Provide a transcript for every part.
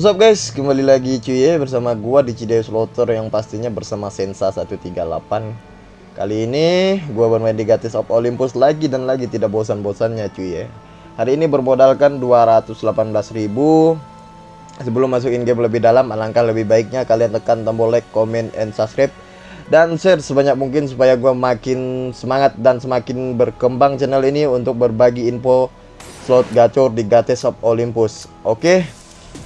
What's up guys, kembali lagi cuy ya bersama gua di Cideus Slaughter yang pastinya bersama Sensa 138 Kali ini gua bermain di Gatis of Olympus lagi dan lagi tidak bosan-bosannya cuy ya. Hari ini bermodalkan 218.000 Sebelum masuk in game lebih dalam, alangkah lebih baiknya kalian tekan tombol like, comment, and subscribe. Dan share sebanyak mungkin supaya gua makin semangat dan semakin berkembang channel ini untuk berbagi info slot gacor di Gates of Olympus. Oke,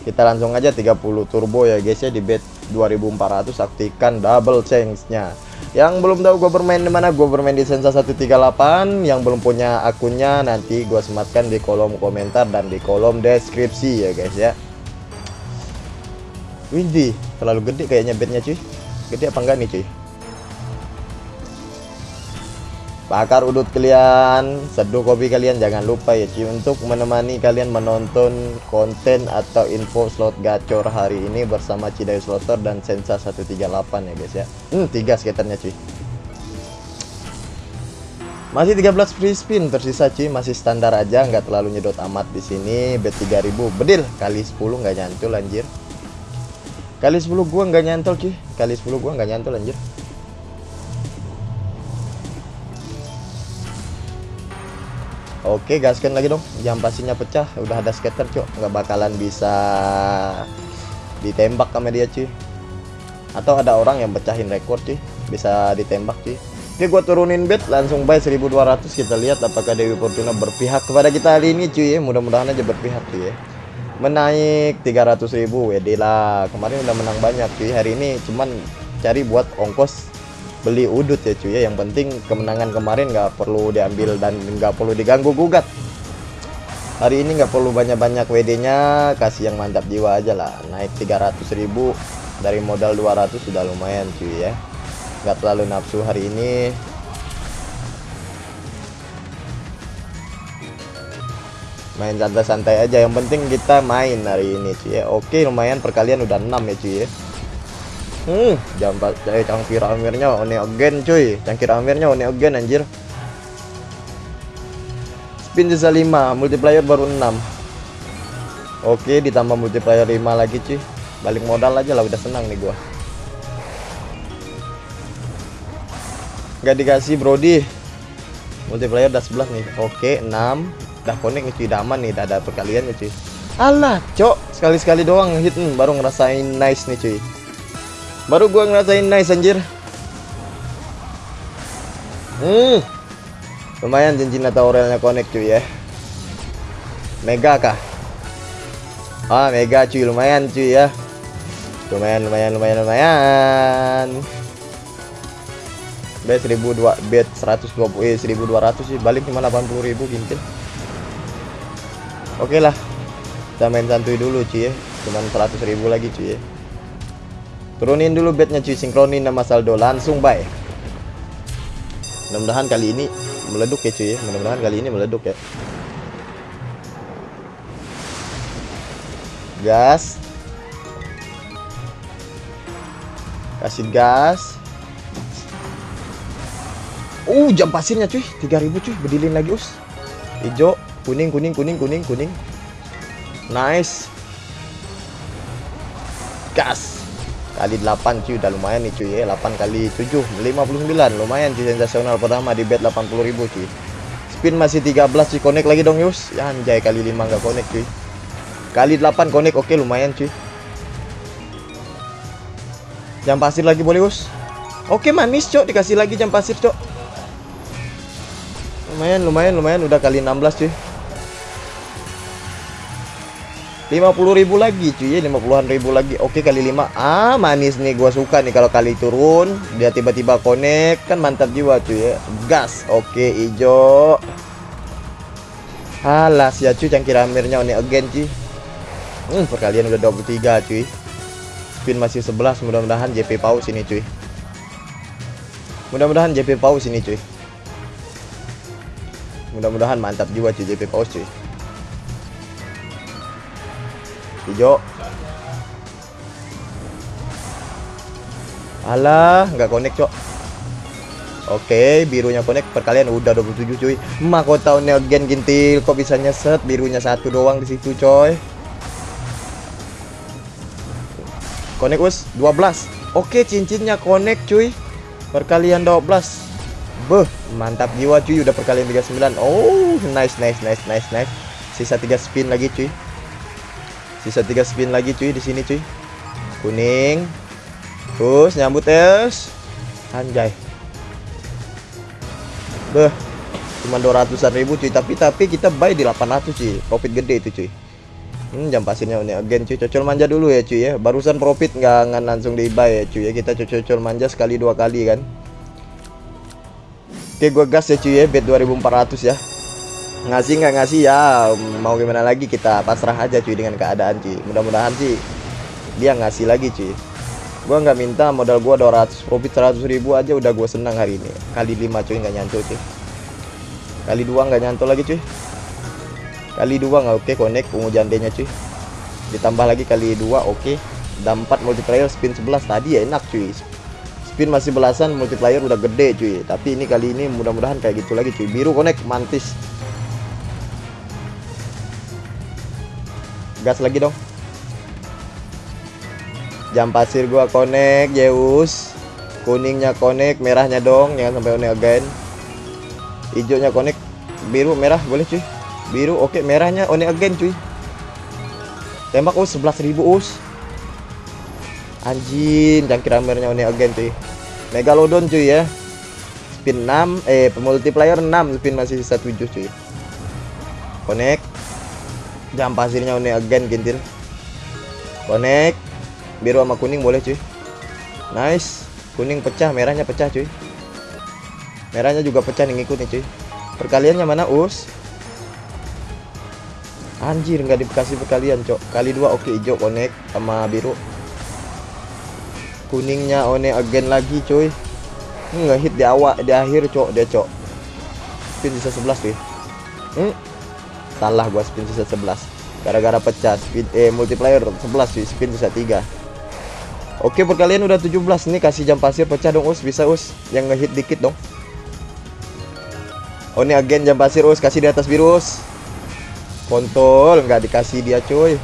kita langsung aja 30 turbo ya guys ya di bet 2400 aktifkan double chance-nya. Yang belum tahu gue bermain di mana, gue bermain di Sensa 138. Yang belum punya akunnya nanti gue sematkan di kolom komentar dan di kolom deskripsi ya guys ya. Windy, terlalu gede kayaknya betnya cuy. Gede apa enggak nih cuy? Bakar udut kalian seduh kopi kalian jangan lupa ya cuy untuk menemani kalian menonton konten atau info slot gacor hari ini bersama Cidai Slotter dan Sensa 138 ya guys ya. Hmm, tiga skaternya cuy masih 13 free spin tersisa cuy masih standar aja nggak terlalu nyedot amat di sini. Bet 3000 bedil. Kali 10 nggak nyantol anjir. Kali 10 gua nggak nyantol cuy kali 10 gua nggak nyantol anjir Oke gaskan lagi dong. Jam pastinya pecah. Udah ada skater cok. Nggak bakalan bisa Ditembak sama dia cuy. Atau ada orang yang pecahin rekor cuy. Bisa ditembak cuy. Oke gua turunin bet langsung buy 1200 Kita lihat apakah Dewi Fortuna berpihak kepada kita hari ini cuy ya. Mudah-mudahan aja berpihak cuy ya. Menaik 300 ribu WD lah. Kemarin udah menang banyak cuy. Hari ini cuman cari buat ongkos beli udut ya cuy ya. Yang penting kemenangan kemarin nggak perlu diambil dan nggak perlu diganggu gugat. Hari ini nggak perlu banyak-banyak WD nya kasih yang mantap jiwa aja lah. Naik 300.000 dari modal 200 sudah lumayan cuy ya. Nggak terlalu nafsu hari ini. Main santai-santai aja yang penting kita main hari ini cuy ya. Oke lumayan perkalian udah 6 ya cuy ya Hmm, jam eh, cangkir amirnya one again cuy. Cangkir amirnya one again anjir. Spin sisa 5, multiplier baru 6. Oke, ditambah multiplier 5 lagi cuy. Balik modal aja lah udah senang nih gua. Gak dikasih Brody. Multiplier udah 11 nih. Oke, 6. Udah connect nih cuy, udah aman nih, udah ada perkalian nih cuy. Alah, cok, sekali-sekali doang hit hmm, baru ngerasain nice nih cuy. Baru gua ngerasain nice anjir. Hmm. Lumayan cincin atau aurelnya connect cuy ya. Mega kah? Ah, mega cuy, lumayan cuy ya. Lumayan, lumayan, lumayan, lumayan. Bet 1002 bet 120 eh 1200 sih balik cuma 80.000 gintil. Oke lah. Kita main santuy dulu cuy ya. Cuman 100.000 lagi cuy ya. Turunin dulu bednya cuy, sinkronin nama saldo langsung buy. Mudah-mudahan kali ini meleduk ya cuy ya. Mudah-mudahan kali ini meleduk ya. Gas. Kasih gas. Uh, jam pasirnya cuy, 3000 cuy, bedilin lagi us. Hijau, kuning, kuning, kuning, kuning, kuning. Nice. Gas kali 8 cuy udah lumayan nih cuy ya. 8 kali 7 59 lumayan cuy sensasional pertama di bet 80.000 cuy. Spin masih 13 cuy. Connect lagi dong Yus. Ya anjay kali 5 nggak connect cuy. Kali 8 connect oke lumayan cuy. Jam pasir lagi boleh Yus? Oke manis cok dikasih lagi jam pasir cok. Lumayan lumayan lumayan. Udah kali 16 cuy 50.000 lagi cuy ya 50-an ribu lagi. Oke kali 5 ah manis nih gua suka nih kalau kali turun. Dia tiba-tiba connect kan mantap jiwa cuy ya. Gas oke hijau. Alas ya cuy cangkir amirnya ini again cuy. Hmm, perkalian udah 23 cuy. Spin masih 11 mudah-mudahan JP paus ini cuy. Mudah-mudahan JP paus ini cuy. Mudah-mudahan mantap jiwa cuy JP paus cuy hijau alah nggak connect cok. Oke, birunya connect perkalian udah 27 cuy. Mahkota neogen gintil kok bisa nyeset birunya satu doang di situ coy. Connect us 12 Oke cincinnya connect cuy. Perkalian 12 Beh mantap jiwa cuy. Udah perkalian 39 Oh nice nice nice nice nice. Sisa 3 spin lagi cuy Sisa 3 spin lagi cuy di sini cuy. Kuning. Terus nyambut es Anjay. Beh Cuma 200an ribu cuy. Tapi tapi kita buy di 800 cuy. Profit gede itu cuy. Hmm, jam pasirnya ini again cuy. Cocol manja dulu ya cuy ya. Barusan profit nggak nggak langsung di buy ya cuy ya. Kita cocol manja sekali dua kali kan. Oke gua gas ya cuy ya bet 2400 ya ngasih nggak ngasih ya mau gimana lagi kita pasrah aja cuy dengan keadaan cuy. Mudah-mudahan sih dia ngasih lagi cuy. Gua nggak minta modal gua 200 profit 100 ribu aja udah gua senang hari ini. Kali 5 cuy nggak nyantol cuy. Kali dua nggak nyantol lagi cuy. Kali dua nggak oke okay, connect ungu jandenya cuy. Ditambah lagi kali dua oke. Okay. dan 4 multiplier spin 11 tadi ya enak cuy. Spin masih belasan multiplier udah gede cuy. Tapi ini kali ini mudah-mudahan kayak gitu lagi cuy. Biru connect mantis gas lagi dong. Jam pasir gua connect Zeus. Kuningnya connect merahnya dong. Jangan sampai one again. Hijaunya connect. Biru merah. Boleh cuy. Biru oke. Merahnya one again cuy. Tembak us. 11.000 us. Anjing cangkir amernya one again cuy. Megalodon cuy ya. Spin 6 eh multiplier 6 spin masih sisa 7 cuy. Connect jam pasirnya one again gintil connect. Biru sama kuning boleh cuy. Nice. Kuning pecah merahnya pecah cuy. Merahnya juga pecah nih ngikut nih cuy perkaliannya mana us? Anjir nggak dikasih perkalian cok. Kali dua oke okay, hijau connect sama biru. Kuningnya one again lagi cuy. Nggak hit di awal di akhir cok dia cok. Spin sisa 11 tuh hmm? Salah gua spin sisa 11 Gara-gara pecah spin eh multiplier 11 cuy spin sisa 3 Oke perkalian udah 17 nih kasih jam pasir pecah dong us. Bisa us yang ngehit dikit dong. Oh ini agen jam pasir us. Kasih di atas virus kontol nggak dikasih dia cuy.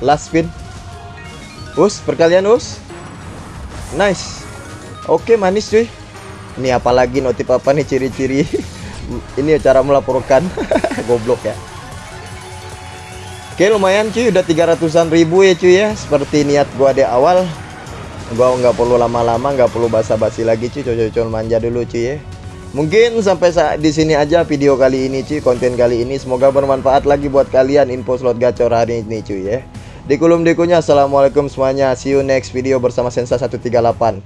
Last spin. Us perkalian us. Nice. Oke manis cuy. Ini apalagi notif apa nih ciri-ciri ini cara melaporkan. Goblok ya. Oke lumayan cuy. Udah 300an ribu ya cuy ya. Seperti niat gua di awal. Gua nggak perlu lama-lama nggak perlu basa-basi lagi cuy. Cocok manja dulu cuy ya. Mungkin sampai saat di sini aja video kali ini cuy, konten kali ini. Semoga bermanfaat lagi buat kalian info slot gacor hari ini cuy ya. Di kolom dekunya assalamualaikum semuanya. See you next video bersama Sensa 138.